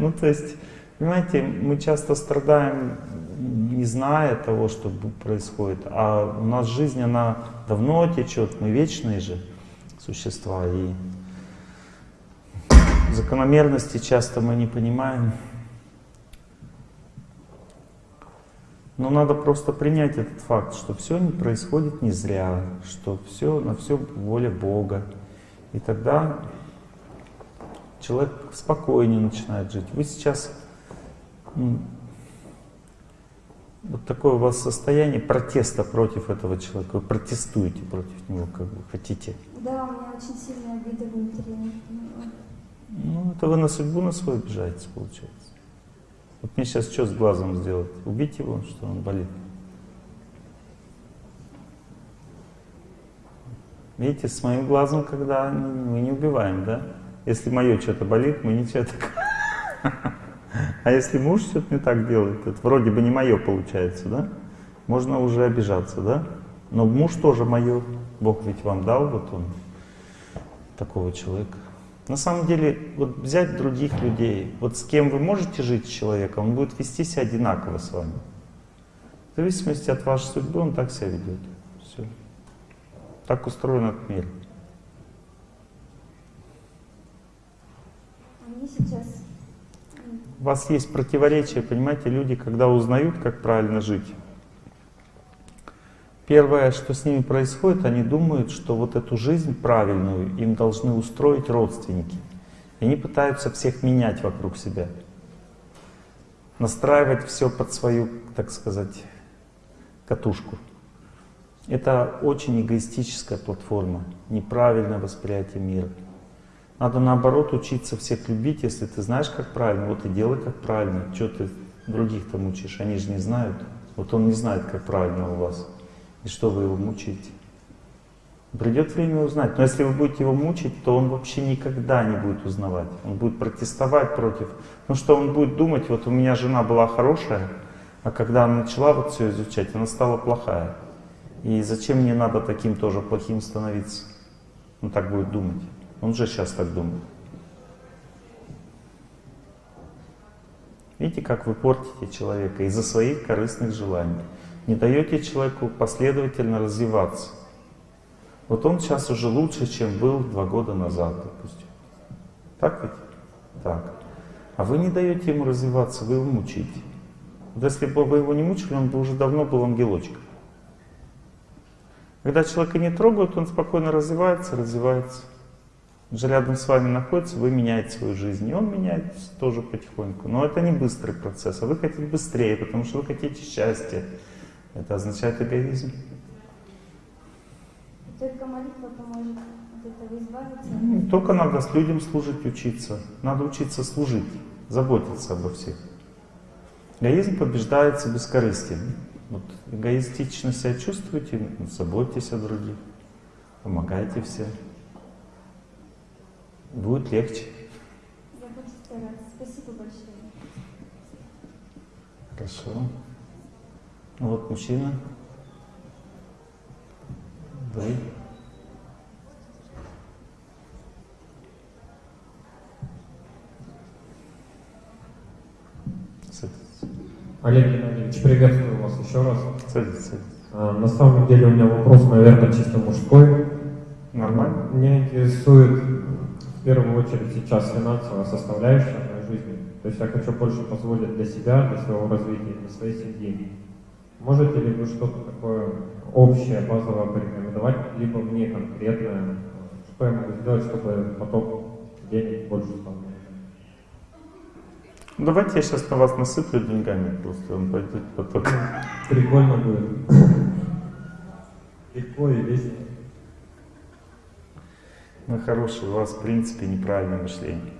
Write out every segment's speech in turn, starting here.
Ну, то есть, понимаете, мы часто страдаем, не зная того, что происходит, а у нас жизнь, она давно течет, мы вечные же существа, и закономерности часто мы не понимаем. Но надо просто принять этот факт, что все не происходит не зря, что все на все воля Бога. И тогда человек спокойнее начинает жить. Вы сейчас вот такое у вас состояние протеста против этого человека. Вы протестуете против него, как вы хотите. Да, у меня очень сильная обида внутри. Ну, это вы на судьбу на свою обижаетесь, получается. Вот мне сейчас что с глазом сделать? Убить его, что он болит? Видите, с моим глазом, когда мы не убиваем, да? Если мое что-то болит, мы ничего так. А если муж что-то не так делает, это вроде бы не мое получается, да? Можно уже обижаться, да? Но муж тоже мое. Бог ведь вам дал, вот он, такого человека. На самом деле, вот взять других людей, вот с кем вы можете жить с человеком, он будет вести себя одинаково с вами. В зависимости от вашей судьбы он так себя ведет. Все. Так устроен этот мир. Они сейчас... У вас есть противоречия, понимаете, люди, когда узнают, как правильно жить, Первое, что с ними происходит, они думают, что вот эту жизнь правильную им должны устроить родственники. И они пытаются всех менять вокруг себя. Настраивать все под свою, так сказать, катушку. Это очень эгоистическая платформа, неправильное восприятие мира. Надо наоборот учиться всех любить, если ты знаешь, как правильно, вот и делай как правильно. Что ты других там учишь, они же не знают. Вот он не знает, как правильно у вас. И что вы его мучаете? Придет время узнать. Но если вы будете его мучить, то он вообще никогда не будет узнавать. Он будет протестовать против. Ну что он будет думать, вот у меня жена была хорошая, а когда она начала вот все изучать, она стала плохая. И зачем мне надо таким тоже плохим становиться? Он так будет думать. Он же сейчас так думает. Видите, как вы портите человека из-за своих корыстных желаний не даете человеку последовательно развиваться. Вот он сейчас уже лучше, чем был два года назад, допустим. Так ведь? Так. А вы не даете ему развиваться, вы его мучите. Вот если бы вы его не мучили, он бы уже давно был ангелочком. Когда человека не трогают, он спокойно развивается, развивается. Же рядом с вами находится, вы меняете свою жизнь, и он меняется тоже потихоньку. Но это не быстрый процесс, а вы хотите быстрее, потому что вы хотите счастья, это означает эгоизм. Только молитва поможет от этого избавиться? Не только надо с людям служить, учиться. Надо учиться служить, заботиться обо всех. Эгоизм побеждается бескорыстием. Вот эгоистично себя чувствуете, заботьтесь о других, помогайте всем. Будет легче. Я буду стараться. Спасибо большое. Хорошо. Ну вот мужчина. Вы. Олег Геннадьевич, приветствую вас еще раз. Садитесь, садитесь. А, на самом деле у меня вопрос, наверное, чисто мужской. Нормально? Меня интересует в первую очередь сейчас финансовая составляющая моей жизни. То есть я хочу больше позволить для себя, для своего развития, для своей семьи. Можете ли вы что-то такое общее, базовое порекомендовать, либо мне конкретное, что я могу сделать, чтобы поток денег больше стал? Давайте я сейчас на вас насыплю деньгами, просто он пойдет поток. Прикольно будет. Легко и весело. Ну хороший, у вас в принципе неправильное мышление.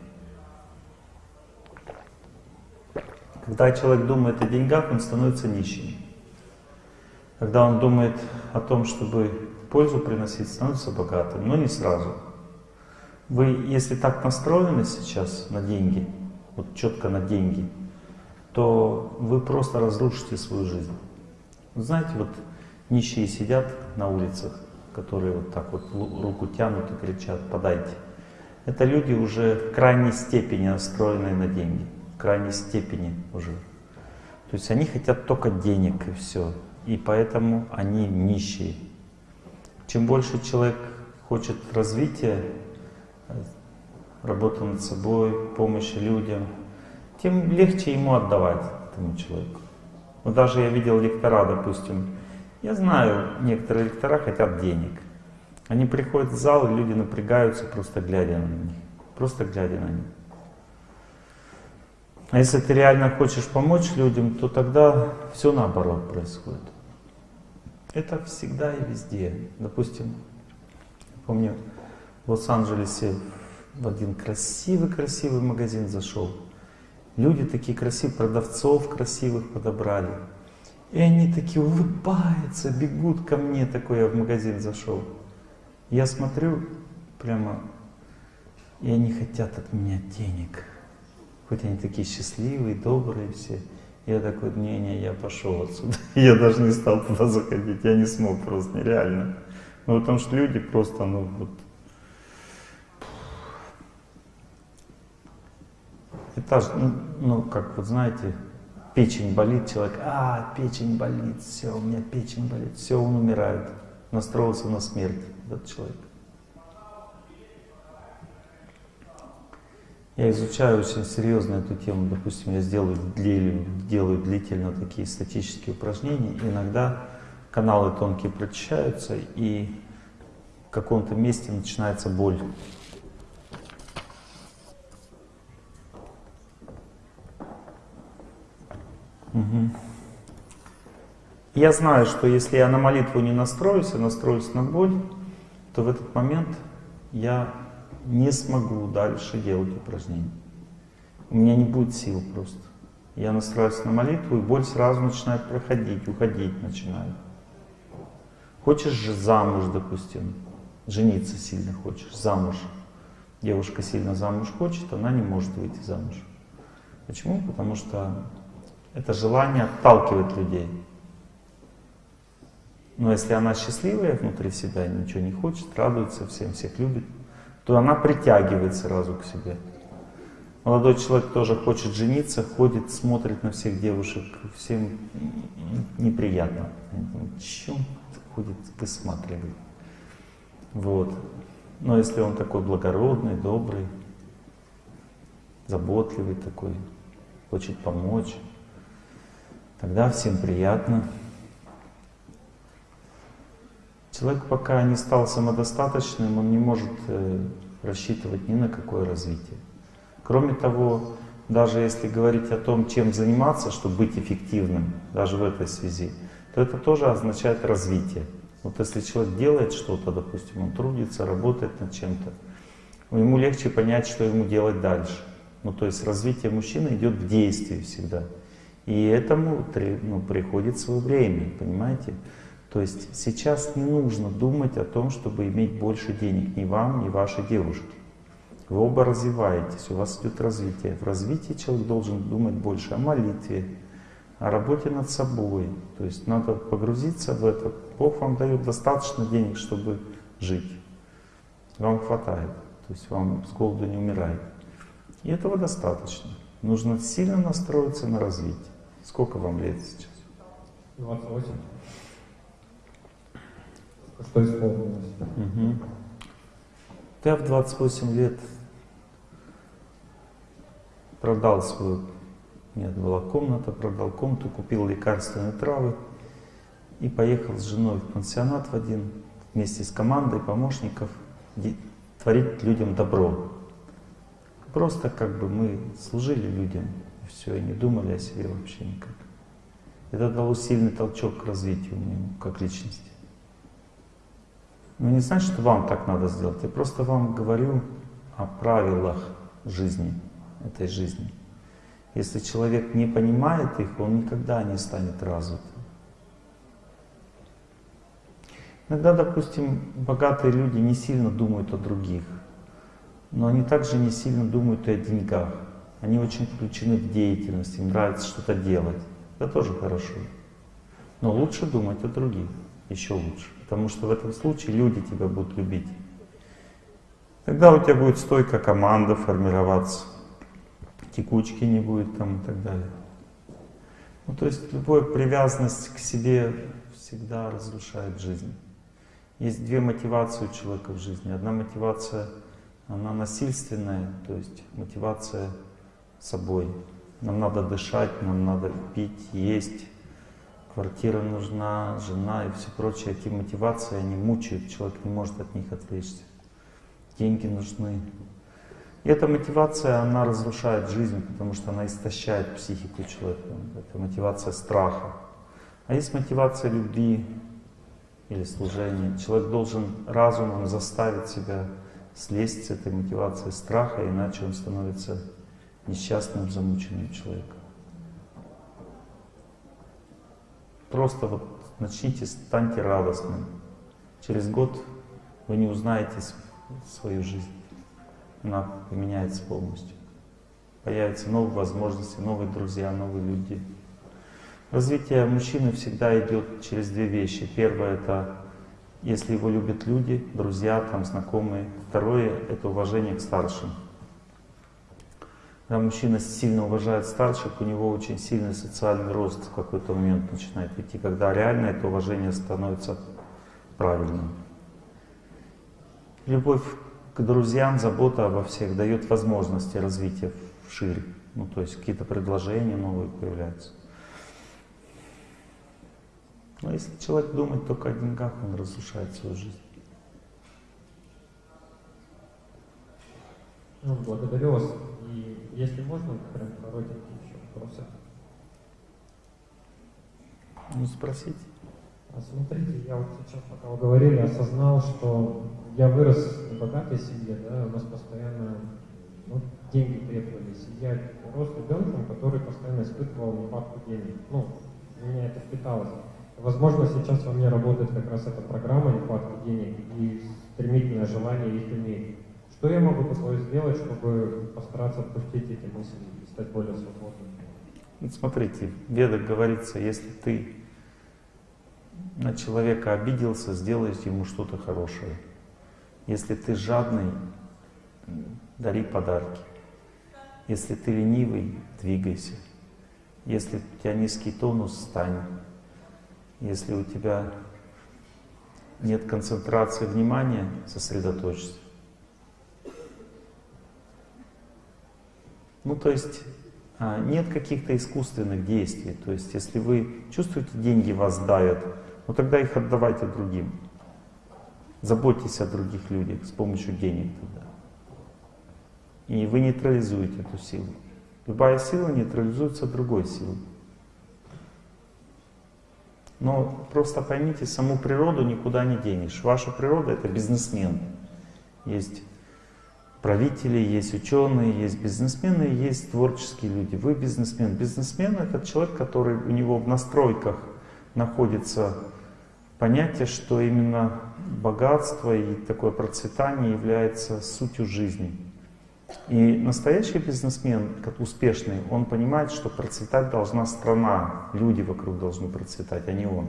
Когда человек думает о деньгах, он становится нищим. Когда он думает о том, чтобы пользу приносить, становится богатым, но не сразу. Вы, если так настроены сейчас на деньги, вот четко на деньги, то вы просто разрушите свою жизнь. знаете, вот нищие сидят на улицах, которые вот так вот руку тянут и кричат «подайте». Это люди уже в крайней степени настроенные на деньги. крайней степени уже. То есть они хотят только денег и все. И поэтому они нищие. Чем больше человек хочет развития, работы над собой, помощи людям, тем легче ему отдавать этому человеку. Вот даже я видел лектора, допустим, я знаю, некоторые лектора хотят денег. Они приходят в зал, и люди напрягаются, просто глядя на них. Просто глядя на них. А если ты реально хочешь помочь людям, то тогда все наоборот происходит. Это всегда и везде. Допустим, помню, в Лос-Анджелесе в один красивый-красивый магазин зашел. Люди такие красивые, продавцов красивых подобрали. И они такие улыбаются, бегут ко мне, такой я в магазин зашел. Я смотрю прямо, и они хотят от меня денег. Хоть они такие счастливые, добрые все. Я такой, не-не, я пошел отсюда. Я даже не стал туда заходить, я не смог просто, нереально. Ну, потому что люди просто, ну, вот... Это, ну, ну, как вот знаете, печень болит, человек, а, печень болит, все, у меня печень болит, все, он умирает, настроился на смерть, этот человек. Я изучаю очень серьезно эту тему. Допустим, я сделаю, делаю длительно такие статические упражнения. Иногда каналы тонкие прочищаются, и в каком-то месте начинается боль. Угу. Я знаю, что если я на молитву не настроюсь, а настроюсь на боль, то в этот момент я не смогу дальше делать упражнения. У меня не будет сил просто. Я настраиваюсь на молитву, и боль сразу начинает проходить, уходить начинает. Хочешь же замуж, допустим, жениться сильно хочешь, замуж. Девушка сильно замуж хочет, она не может выйти замуж. Почему? Потому что это желание отталкивает людей. Но если она счастливая внутри себя, ничего не хочет, радуется всем, всех любит, то она притягивает сразу к себе. Молодой человек тоже хочет жениться, ходит, смотрит на всех девушек, всем неприятно. Чем ходит, высматривает. Вот. Но если он такой благородный, добрый, заботливый такой, хочет помочь, тогда всем приятно. Человек пока не стал самодостаточным, он не может э, рассчитывать ни на какое развитие. Кроме того, даже если говорить о том, чем заниматься, чтобы быть эффективным, даже в этой связи, то это тоже означает развитие. Вот если человек делает что-то, допустим, он трудится, работает над чем-то, ему легче понять, что ему делать дальше. Ну, то есть развитие мужчины идет в действии всегда. И этому ну, приходит свое время, понимаете? То есть сейчас не нужно думать о том, чтобы иметь больше денег ни вам, ни вашей девушке. Вы оба развиваетесь, у вас идет развитие. В развитии человек должен думать больше о молитве, о работе над собой. То есть надо погрузиться в это. Бог вам дает достаточно денег, чтобы жить. Вам хватает. То есть вам с голоду не умирает. И этого достаточно. Нужно сильно настроиться на развитие. Сколько вам лет сейчас? 28. Что исполнилось? Угу. Я в 28 лет продал свою, нет, была комната, продал комнату, купил лекарственные травы и поехал с женой в пансионат в один, вместе с командой помощников, творить людям добро. Просто как бы мы служили людям, все, и не думали о себе вообще никак. Это дало сильный толчок к развитию мне как личности. Но ну, не значит, что вам так надо сделать. Я просто вам говорю о правилах жизни, этой жизни. Если человек не понимает их, он никогда не станет развитым. Иногда, допустим, богатые люди не сильно думают о других, но они также не сильно думают и о деньгах. Они очень включены в деятельность, им нравится что-то делать. Это тоже хорошо. Но лучше думать о других, еще лучше. Потому что в этом случае люди тебя будут любить. Тогда у тебя будет стойкая команда формироваться. текучки не будет там и так далее. Ну, то есть любая привязанность к себе всегда разрушает жизнь. Есть две мотивации у человека в жизни. Одна мотивация, она насильственная, то есть мотивация собой. Нам надо дышать, нам надо пить, есть, квартира нужна, жена и все прочее. Эти мотивации, они мучают, человек не может от них отвлечься. Деньги нужны. И эта мотивация, она разрушает жизнь, потому что она истощает психику человека. Это мотивация страха. А есть мотивация любви или служения. Человек должен разумом заставить себя слезть с этой мотивации страха, иначе он становится несчастным, замученным человеком. Просто вот начните, станьте радостным. Через год вы не узнаете свою жизнь. Она поменяется полностью. Появятся новые возможности, новые друзья, новые люди. Развитие мужчины всегда идет через две вещи. Первое — это если его любят люди, друзья, там, знакомые. Второе — это уважение к старшим. Когда мужчина сильно уважает старших, у него очень сильный социальный рост в какой-то момент начинает идти, когда реально это уважение становится правильным. Любовь к друзьям, забота обо всех дает возможности развития шире. Ну, то есть какие-то предложения новые появляются. Но если человек думает только о деньгах, он разрушает свою жизнь. Ну, благодарю вас. И если можно, прям коротенькие еще вопросы. Ну, спросите. А смотрите, я вот сейчас, пока вы говорили, осознал, что я вырос в богатой семье, да, у нас постоянно ну, деньги требовались. И я рос ребенком, который постоянно испытывал нехватку денег. Ну, у меня это впиталось. Возможно, сейчас во мне работает как раз эта программа нехватки денег и стремительное желание их иметь. Что я могу такое сделать, чтобы постараться отпустить эти мысли и стать более свободным? Вот смотрите, в ведах говорится, если ты на человека обиделся, сделаешь ему что-то хорошее. Если ты жадный, дари подарки. Если ты ленивый, двигайся. Если у тебя низкий тонус, стань. Если у тебя нет концентрации внимания, сосредоточься. Ну, то есть а, нет каких-то искусственных действий. То есть, если вы чувствуете, деньги вас давят, ну тогда их отдавайте другим. Заботьтесь о других людях с помощью денег тогда. И вы нейтрализуете эту силу. Любая сила нейтрализуется другой силой. Но просто поймите, саму природу никуда не денешь. Ваша природа — это бизнесмен. Есть правители, есть ученые, есть бизнесмены, есть творческие люди. Вы бизнесмен. Бизнесмен — это человек, который у него в настройках находится понятие, что именно богатство и такое процветание является сутью жизни. И настоящий бизнесмен, как успешный, он понимает, что процветать должна страна, люди вокруг должны процветать, а не он.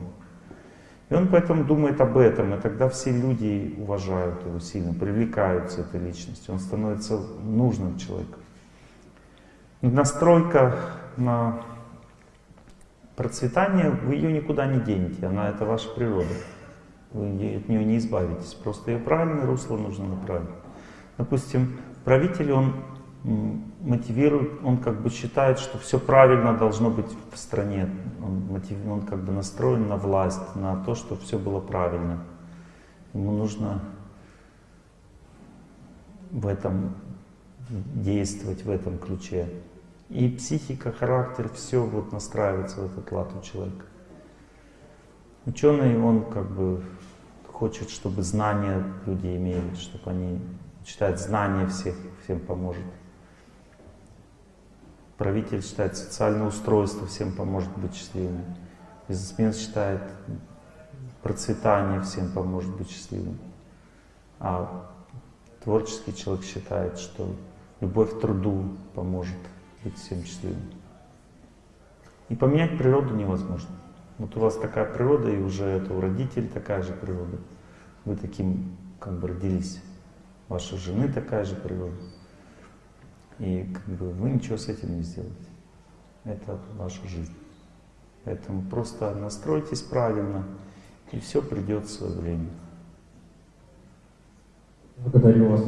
И он поэтому думает об этом, и тогда все люди уважают его сильно, привлекаются этой личностью, он становится нужным человеком. Настройка на процветание, вы ее никуда не денете, она это ваша природа. Вы от нее не избавитесь, просто ее правильное русло нужно направить. Допустим, правитель, он мотивирует, он как бы считает, что все правильно должно быть в стране. Он, мотив, он как бы настроен на власть, на то, что все было правильно. Ему нужно в этом действовать, в этом ключе. И психика, характер, все вот настраивается в этот лад у человека. Ученый, он как бы хочет, чтобы знания люди имели, чтобы они считают знания всех, всем поможет. Правитель считает социальное устройство всем поможет быть счастливым. Бизнесмен считает процветание всем поможет быть счастливым. А творческий человек считает, что любовь к труду поможет быть всем счастливым. И поменять природу невозможно. Вот у вас такая природа, и уже это у родителей такая же природа. Вы таким как бы родились. Ваша жены такая же природа. И как бы вы ничего с этим не сделаете. Это ваша жизнь. Поэтому просто настройтесь правильно, и все придет в свое время. Благодарю вас.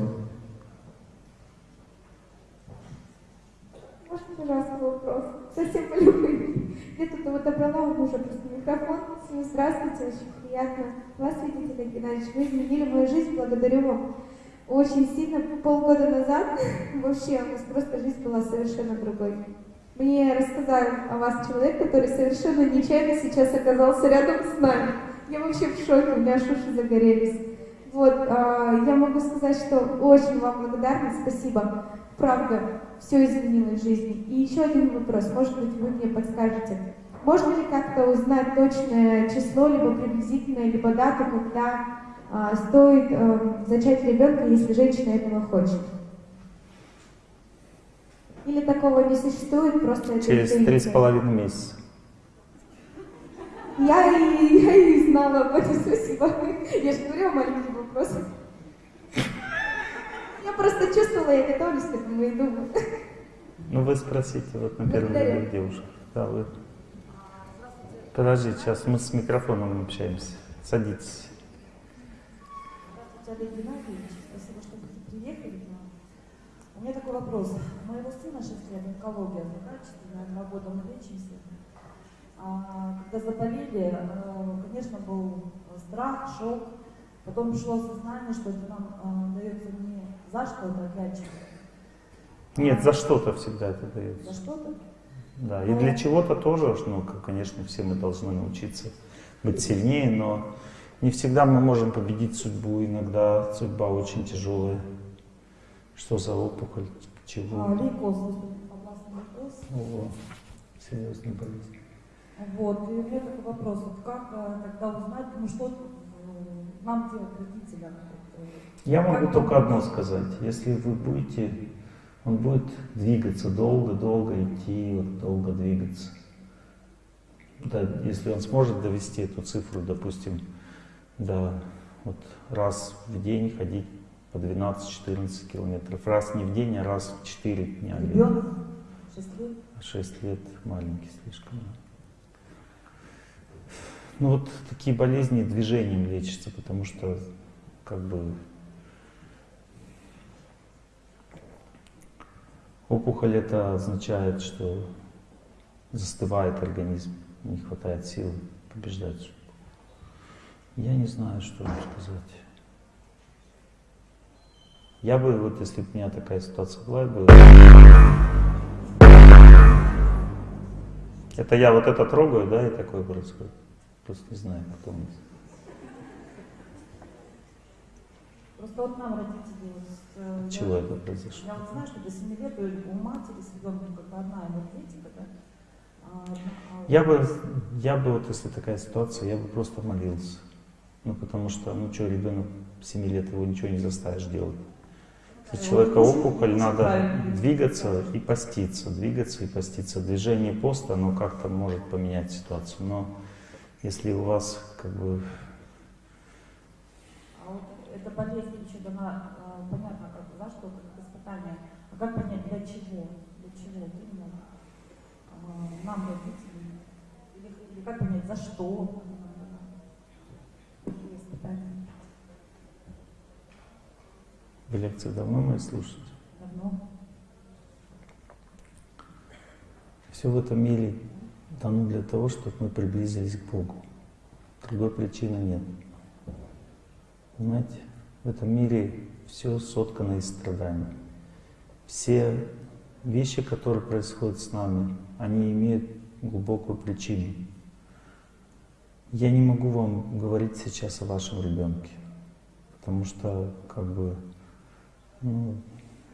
Можно, пожалуйста, вопрос? Совсем по любви. Я тут вот добрала у мужа просто микрофон. Всем здравствуйте, очень приятно вас видеть, Олег Геннадьевич. Вы изменили мою жизнь, благодарю вам очень сильно. Полгода назад вообще у нас просто жизнь была совершенно другой. Мне рассказал о вас человек, который совершенно нечаянно сейчас оказался рядом с нами. Я вообще в шоке, у меня аж уши загорелись. Вот, а, я могу сказать, что очень вам благодарна, спасибо. Правда, все изменило в жизни. И еще один вопрос, может быть, вы мне подскажете. Можно ли как-то узнать точное число, либо приблизительное, либо дату, когда стоит а, зачать ребенка, если женщина этого хочет? Или такого не существует, просто это Через три с половиной месяца. Я и, я и знала об этом, спасибо. Я же говорю, маленький вопрос. Я просто чувствовала, я готовлюсь к этому и думаю. Ну вы спросите, вот на первом ряду девушка. Да, вы. Подождите, сейчас мы с микрофоном общаемся. Садитесь. Олег Геннадьевич. Спасибо, что вы приехали к нам. У меня такой вопрос. У моего сына 6 лет онкология заканчивается, два года мы лечимся. А, когда заболели, э, конечно, был страх, шок. Потом пришло осознание, что это нам э, дается не за что-то, опять же, Нет, за что-то всегда это за дается. что-то. Да, и для чего-то тоже, ну, конечно, все мы должны научиться быть сильнее, но не всегда мы можем победить судьбу, иногда судьба очень тяжелая. Что за опухоль, А, чего? лейкоз, областный лейкоз. Ого, серьезная болезнь. Вот, и у меня такой вопрос, вот как э, тогда узнать, ну что э, нам делать родителям? Э, Я могу Как только одно сказать. Если вы будете, он будет двигаться, долго-долго идти, вот, долго двигаться. Да, если он сможет довести эту цифру, допустим, до вот, раз в день ходить по 12-14 километров. Раз не в день, а раз в 4 дня. Ребенок 6 лет. 6 лет маленький слишком. да. Ну вот такие болезни движением лечатся, потому что как бы опухоль это означает, что застывает организм, не хватает сил побеждать. Я не знаю, что вам сказать. Я бы, вот если бы у меня такая ситуация была, я бы Это я вот это трогаю, да, и такое происходит. Просто не знаю, потом. Просто вот нам родители, вот, э, Чего я, это произошло? я вот знаю, что до 7 лет у у матери с ребенком как бы одна энергетика, да? А, а Я бы, я бы вот, если такая ситуация, я бы просто молился. Ну, потому что, ну что, ребенок 7 лет, его ничего не заставишь делать. Если человека опухоль, надо двигаться и поститься, двигаться и поститься. Движение поста, оно как-то может поменять ситуацию. Но если у вас как бы А вот эта болезнь еще дана, а, понятно, как, за что, как испытание. А как понять, для чего? Для чего? Именно а, нам, родителям? Или, или как понять, за что? она дана? Какие испытания? Вы лекции давно мои слушаете, Давно. все в этом мире дано для того, чтобы мы приблизились к Богу. Другой причины нет. Понимаете, в этом мире все соткано из страданий. Все вещи, которые происходят с нами, они имеют глубокую причину. Я не могу вам говорить сейчас о вашем ребенке, потому что как бы ну,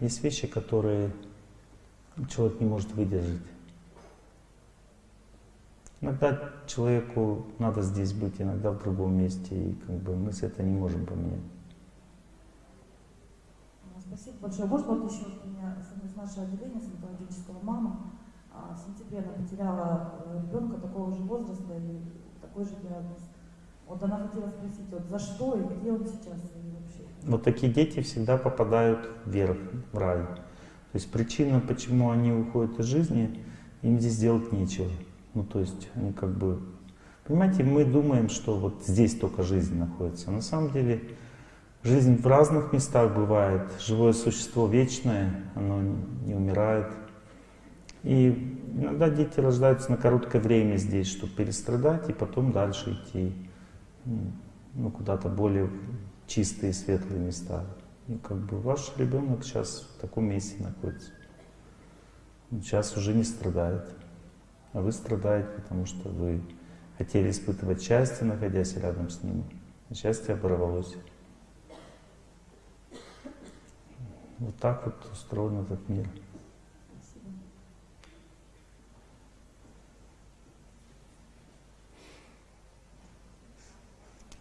есть вещи, которые человек не может выдержать. Иногда человеку надо здесь быть, иногда в другом месте, и как бы мы с это не можем поменять. Спасибо большое. Может, вот еще у меня с- нашего отделения стоматологического мама а, в сентябре она потеряла э, ребенка такого же возраста и такой же диагноз. Вот она хотела спросить, вот за что и где он сейчас вообще. Вот такие дети всегда попадают вверх, в рай. То есть причина, почему они уходят из жизни, им здесь делать нечего. Ну, то есть они как бы... Понимаете, мы думаем, что вот здесь только жизнь находится. На самом деле жизнь в разных местах бывает. Живое существо вечное, оно не умирает. И иногда дети рождаются на короткое время здесь, чтобы перестрадать и потом дальше идти ну, куда-то более чистые, светлые места. И как бы ваш ребенок сейчас в таком месте находится. Он сейчас уже не страдает. А вы страдаете, потому что вы хотели испытывать счастье, находясь рядом с ним. А счастье оборвалось. Вот так вот устроен этот мир.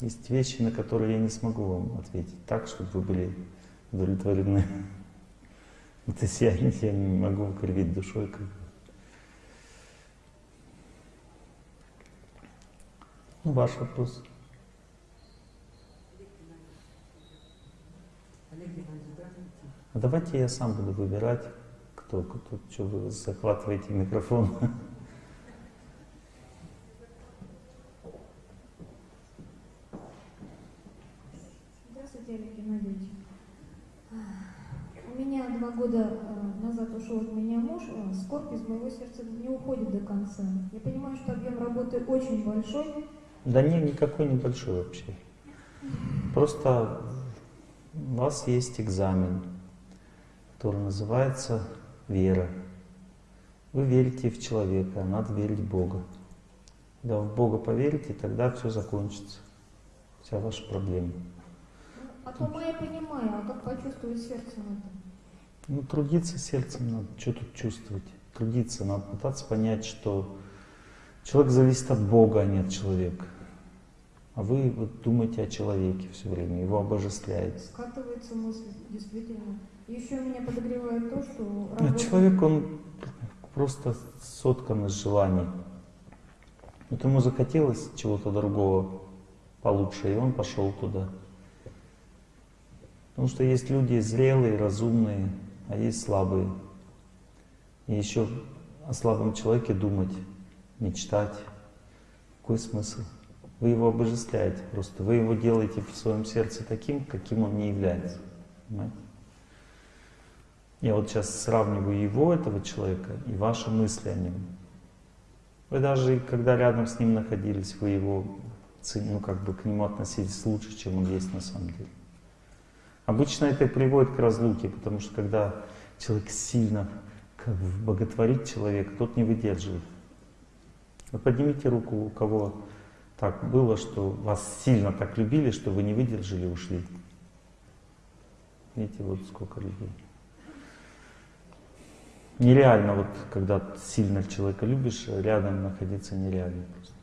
Есть вещи, на которые я не смогу вам ответить так, чтобы вы были удовлетворены. То есть я, не могу кривить душой. Ну, ваш вопрос. А давайте я сам буду выбирать, кто, кто, что вы захватываете микрофон. Здравствуйте, Олег Геннадьевич. У меня два года э, назад ушел от э, скорбь из моего сердца не уходит до конца. Я понимаю, что объем работы очень большой. Да нет, никакой небольшой вообще. Просто у вас есть экзамен, который называется вера. Вы верите в человека, а надо верить в Бога. Когда в Бога поверите, тогда все закончится. Вся ваша проблема. От ума я понимаю, а как почувствовать сердцем это? Ну, трудиться сердцем надо. Что тут чувствовать? Трудиться. Надо пытаться понять, что человек зависит от Бога, а не от человека. А вы вот думаете о человеке все время, его обожествляете. Скатывается мысль, действительно. Еще меня подогревает то, что... А человек, он просто соткан из желаний. Вот ему захотелось чего-то другого получше, и он пошел туда. Потому что есть люди зрелые, разумные, а есть слабые. И еще о слабом человеке думать, мечтать. Какой смысл? Вы его обожествляете просто. Вы его делаете в своем сердце таким, каким он не является. Понимаете? Я вот сейчас сравниваю его, этого человека, и ваши мысли о нем. Вы даже, когда рядом с ним находились, вы его, ну, как бы к нему относились лучше, чем он есть на самом деле. Обычно это приводит к разлуке, потому что когда человек сильно как бы, боготворит человека, тот не выдерживает. Вы поднимите руку, у кого так было, что вас сильно так любили, что вы не выдержали и ушли. Видите, вот сколько людей. Нереально, вот когда сильно человека любишь, рядом находиться нереально просто.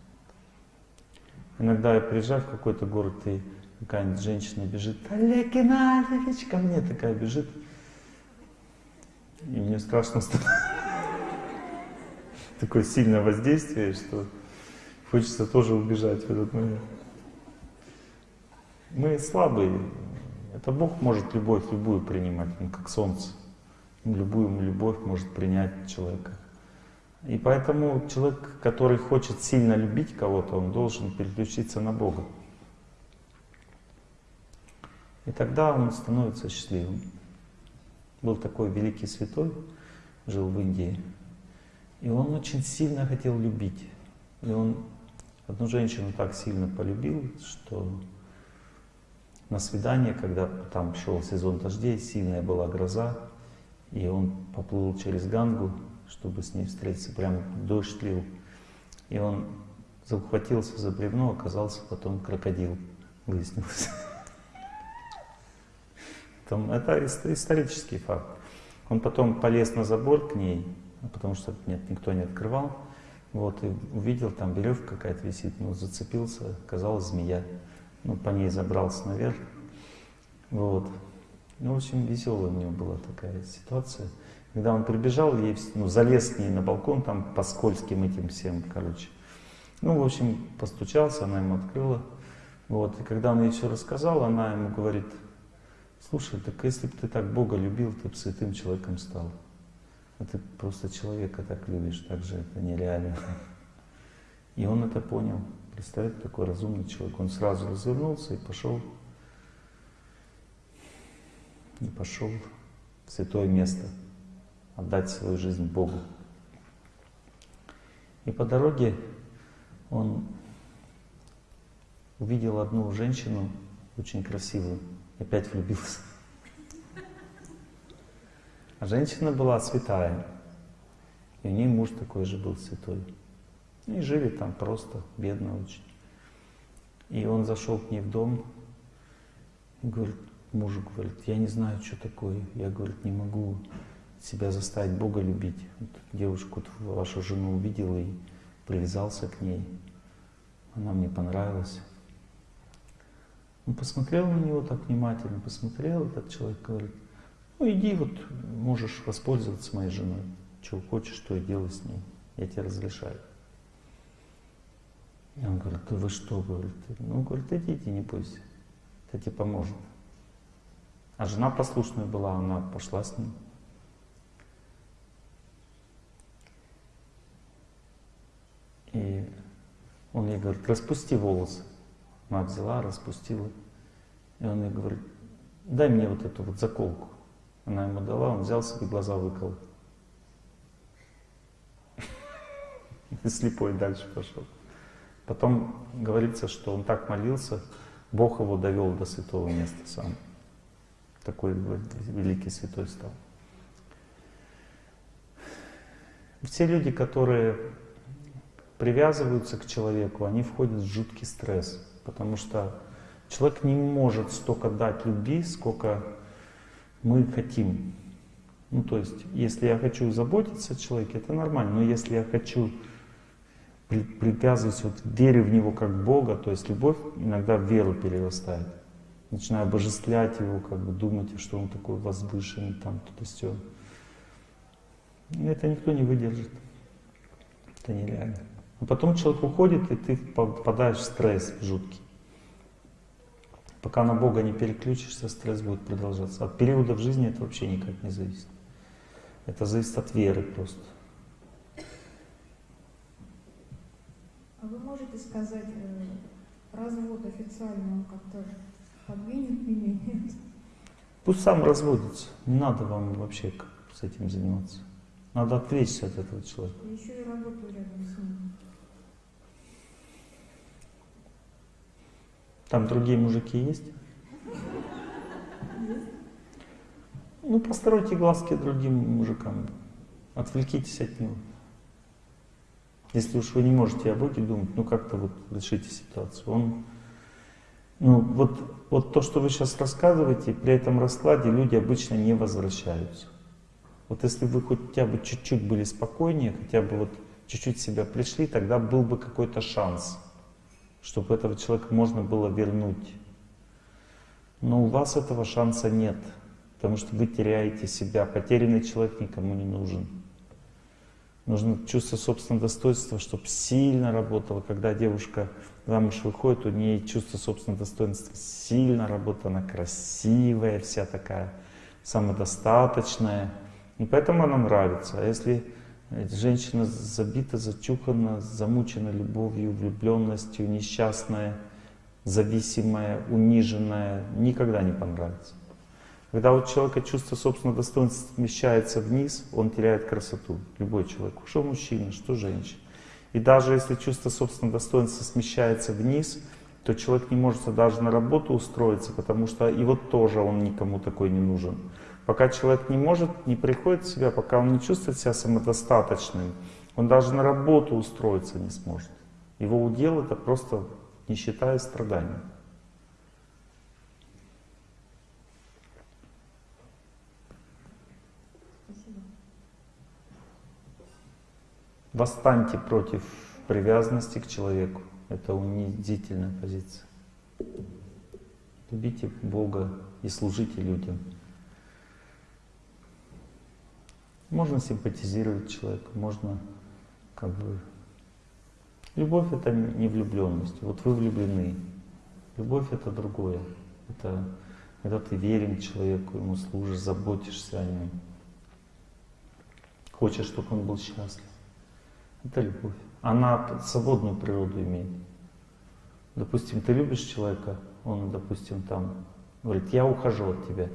Иногда я приезжаю в какой-то город, и какая-нибудь женщина бежит, Олег Геннадьевич, ко мне такая бежит. И мне страшно становится. Такое сильное воздействие, что хочется тоже убежать в этот момент. Мы слабые. Это Бог может любовь любую принимать, Он как солнце любую любовь может принять человека. И поэтому человек, который хочет сильно любить кого-то, он должен переключиться на Бога. И тогда он становится счастливым. Был такой великий святой, жил в Индии, и он очень сильно хотел любить. И он одну женщину так сильно полюбил, что на свидание, когда там шел сезон дождей, сильная была гроза, и он поплыл через Гангу, чтобы с ней встретиться, прям дождь лил. И он захватился за бревно, оказался потом крокодил, выяснилось. Там, это исторический факт. Он потом полез на забор к ней, потому что нет, никто не открывал. Вот, и увидел, там веревка какая-то висит, ну, зацепился, оказалась змея. Ну, по ней забрался наверх. Вот. Ну, в общем, веселая у него была такая ситуация. Когда он прибежал, ей, ну, залез с ней на балкон, там по скользким этим всем, короче. Ну, в общем, постучался, она ему открыла. Вот, и когда он ей все рассказал, она ему говорит, Слушай, так если бы ты так Бога любил, ты бы святым человеком стал. А ты просто человека так любишь, так же это нереально. И он это понял. Представляете, такой разумный человек. Он сразу развернулся и пошел. И пошел в святое место. Отдать свою жизнь Богу. И по дороге он увидел одну женщину, очень красивую, опять влюбился. А женщина была святая, и у нее муж такой же был святой. И жили там просто, бедно очень. И он зашел к ней в дом и говорит, мужу говорит, я не знаю, что такое. Я, говорит, не могу себя заставить Бога любить. Вот девушку, вашу жену увидел и привязался к ней. Она мне понравилась. Он посмотрел на него так внимательно, посмотрел этот человек, говорит, ну иди вот, можешь воспользоваться моей женой. Чего хочешь, что и делай с ней. Я тебе разрешаю. И он говорит, да вы что, говорит, ну, говорит, идите, не бойся, это тебе поможет. А жена послушная была, она пошла с ним. И он ей говорит, распусти волосы. Она взяла, распустила. И он ей говорит, дай мне вот эту вот заколку. Она ему дала, он взял себе глаза выкол. И слепой дальше пошел. Потом говорится, что он так молился, Бог его довел до святого места сам. Такой великий святой стал. Все люди, которые привязываются к человеку, они входят в жуткий стресс, потому что человек не может столько дать любви, сколько мы хотим. Ну, то есть, если я хочу заботиться о человеке, это нормально, но если я хочу при, привязываюсь, вот верю в него как Бога, то есть любовь иногда в веру перерастает. Начинаю обожествлять его, как бы думать, что он такой возвышенный, там, то все. Это никто не выдержит. Это нереально. А потом человек уходит, и ты попадаешь в стресс жуткий. Пока на Бога не переключишься, стресс будет продолжаться. От периода в жизни это вообще никак не зависит. Это зависит от веры просто. А вы можете сказать, э, развод официально он как-то подвинет меня? Пусть сам разводится. Не надо вам вообще с этим заниматься. Надо отвлечься от этого человека. Еще и работаю рядом с ним. Там другие мужики есть? Ну, постройте глазки другим мужикам. Отвлекитесь от него. Если уж вы не можете о Боге думать, ну как-то вот решите ситуацию. Он, ну вот, вот то, что вы сейчас рассказываете, при этом раскладе люди обычно не возвращаются. Вот если вы хотя бы чуть-чуть были спокойнее, хотя бы вот чуть-чуть себя пришли, тогда был бы какой-то шанс, чтобы этого человека можно было вернуть. Но у вас этого шанса нет, потому что вы теряете себя. Потерянный человек никому не нужен. Нужно чувство собственного достоинства, чтобы сильно работало. Когда девушка замуж выходит, у нее чувство собственного достоинства сильно работает, она красивая вся такая, самодостаточная. И поэтому она нравится. А если женщина забита, зачухана, замучена любовью, влюбленностью, несчастная, зависимая, униженная, никогда не понравится. Когда у человека чувство собственного достоинства смещается вниз, он теряет красоту. Любой человек, что мужчина, что женщина. И даже если чувство собственного достоинства смещается вниз, то человек не может даже на работу устроиться, потому что и вот тоже он никому такой не нужен. Пока человек не может, не приходит в себя, пока он не чувствует себя самодостаточным, он даже на работу устроиться не сможет. Его удел это просто нищета и страдания. Восстаньте против привязанности к человеку. Это унизительная позиция. Любите Бога и служите людям. Можно симпатизировать человеку, можно как бы... Любовь это не влюбленность. Вот вы влюблены. Любовь это другое. Это когда ты верен человеку, ему служишь, заботишься о нем. Хочешь, чтобы он был счастлив. Это любовь. Она свободную природу имеет. Допустим, ты любишь человека, он, допустим, там говорит, я ухожу от тебя.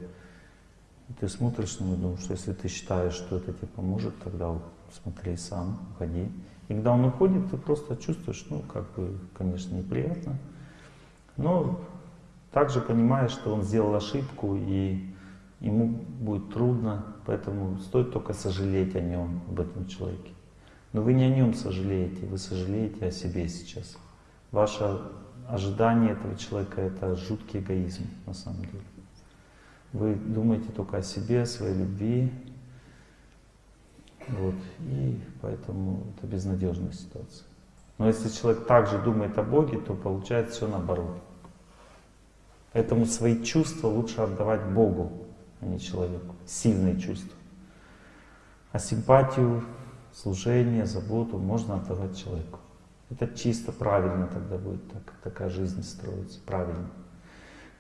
И ты смотришь на него и думаешь, что если ты считаешь, что это тебе поможет, тогда смотри сам, уходи. И когда он уходит, ты просто чувствуешь, ну, как бы, конечно, неприятно, но также понимаешь, что он сделал ошибку, и ему будет трудно, поэтому стоит только сожалеть о нем, об этом человеке. Но вы не о нем сожалеете, вы сожалеете о себе сейчас. Ваше ожидание этого человека — это жуткий эгоизм на самом деле. Вы думаете только о себе, о своей любви, вот, и поэтому это безнадежная ситуация. Но если человек также думает о Боге, то получается все наоборот. Поэтому свои чувства лучше отдавать Богу, а не человеку. Сильные чувства. А симпатию, служение, заботу можно отдавать человеку. Это чисто правильно тогда будет, так, такая жизнь строится, правильно.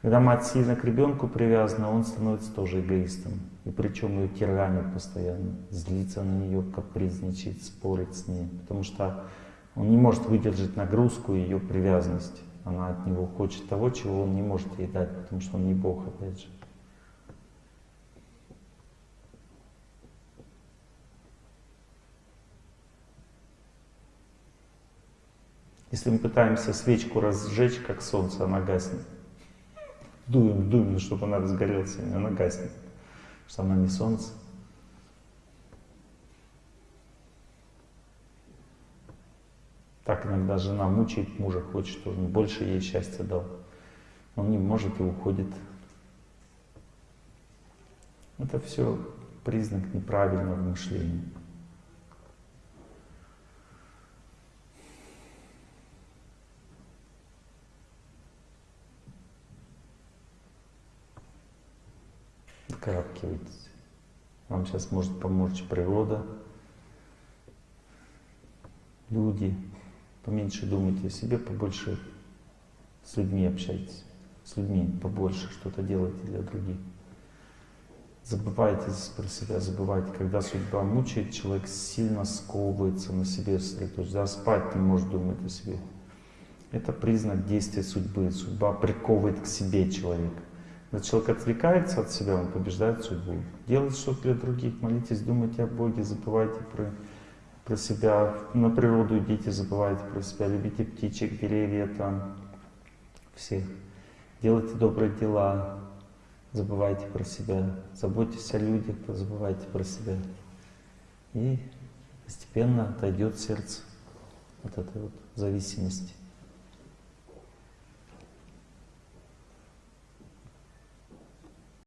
Когда мать сильно к ребенку привязана, он становится тоже эгоистом. И причем ее тиранит постоянно, злится на нее, капризничает, спорит с ней. Потому что он не может выдержать нагрузку ее привязанности. Она от него хочет того, чего он не может ей дать, потому что он не Бог, опять же. Если мы пытаемся свечку разжечь, как солнце, она гаснет. Дуем, дуем, чтобы она разгорелась, она гаснет. Что она не солнце. Так иногда жена мучает мужа, хочет, чтобы он больше ей счастья дал. Он не может и уходит. Это все признак неправильного мышления. Выкарабкивайтесь. Вам сейчас может помочь природа, люди. Поменьше думайте о себе, побольше с людьми общайтесь. С людьми побольше что-то делайте для других. Забывайте про себя, забывайте. Когда судьба мучает, человек сильно сковывается на себе сосредоточен. Да, спать не может думать о себе. Это признак действия судьбы. Судьба приковывает к себе человека. Когда человек отвлекается от себя, он побеждает судьбу. Делайте что-то для других, молитесь, думайте о Боге, забывайте про, про себя, на природу идите, забывайте про себя, любите птичек, деревья там, всех. Делайте добрые дела, забывайте про себя, заботьтесь о людях, забывайте про себя. И постепенно отойдет сердце от этой вот зависимости.